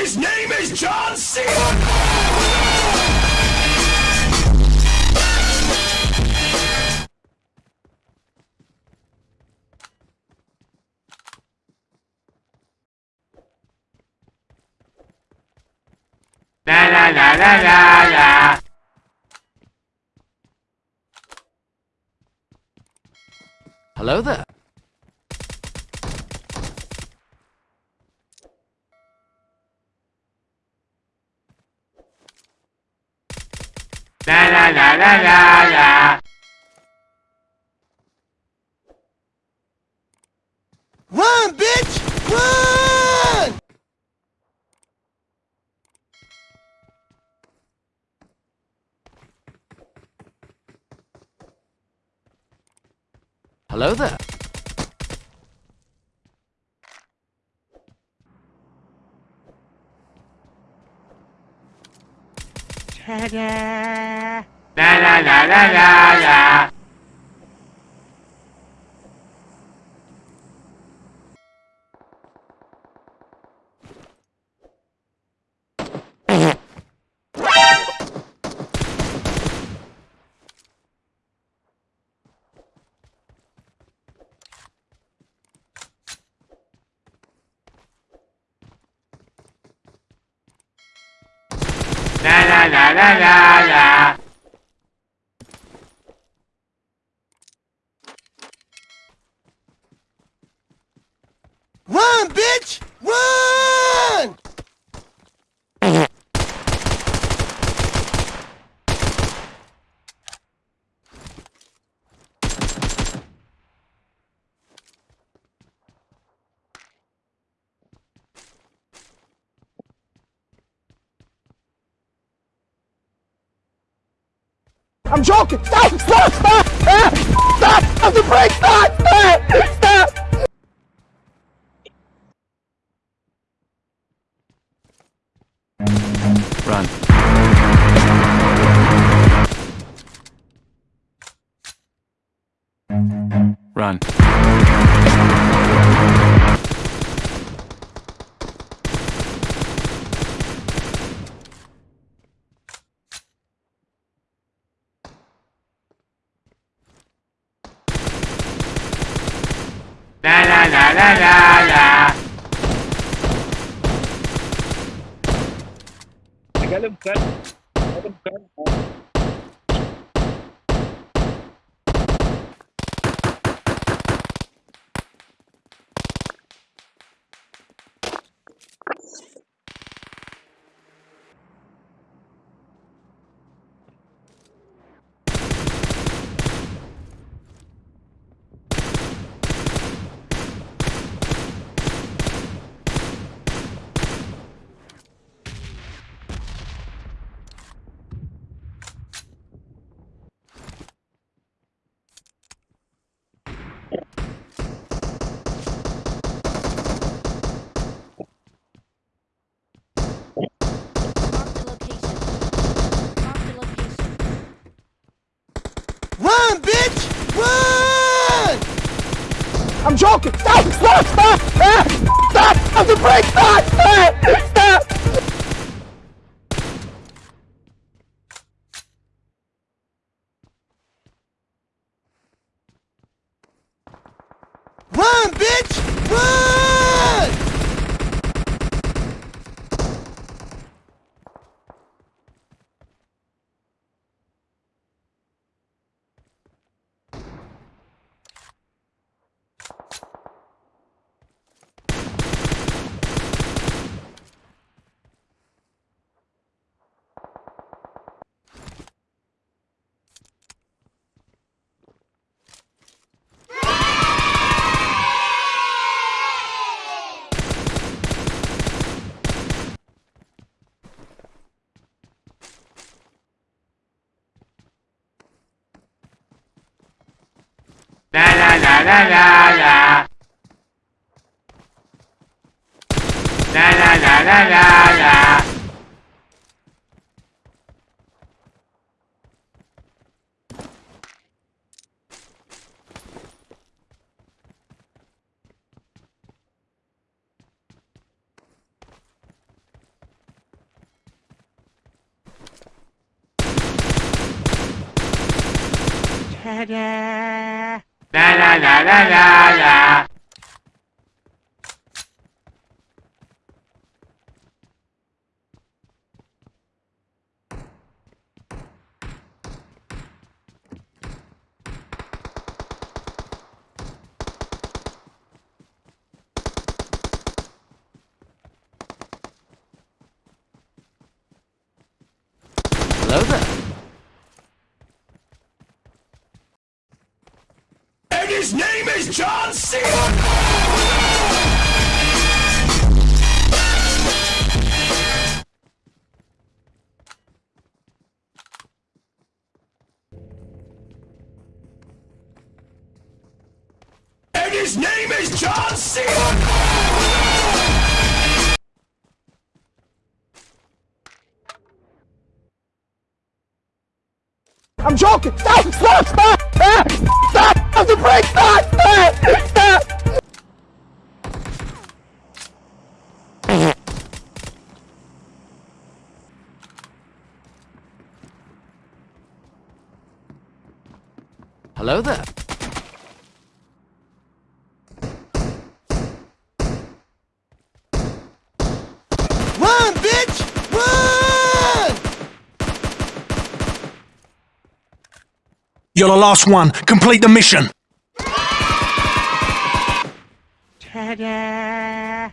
His name is John Cena. La la la la la la. Hello there. La la la la la la. Run, bitch! Run! Hello there. La la la la la la. La la la la la la. Run, bitch! Run! I'm joking! Stop! Stop! Stop! Stop! Stop! Stop! Stop! Stop! Stop! Run. Run. La la la la la. Mark the location. Mark the location. Run, bitch! Run! I'm joking! Stop! Stop! Stop! Stop! Stop! Stop! Stop! Stop! Stop! na na na na na na na na na Ta-da! La. La la la la la la. Hello there. And his name John Cena. And his name is John Cena. I'm joking! Stop! Stop! Stop! Stop! Break! Stop! Ah! Stop! Hello there. Run, bitch! Run! You're the last one. Complete the mission. Ta-da!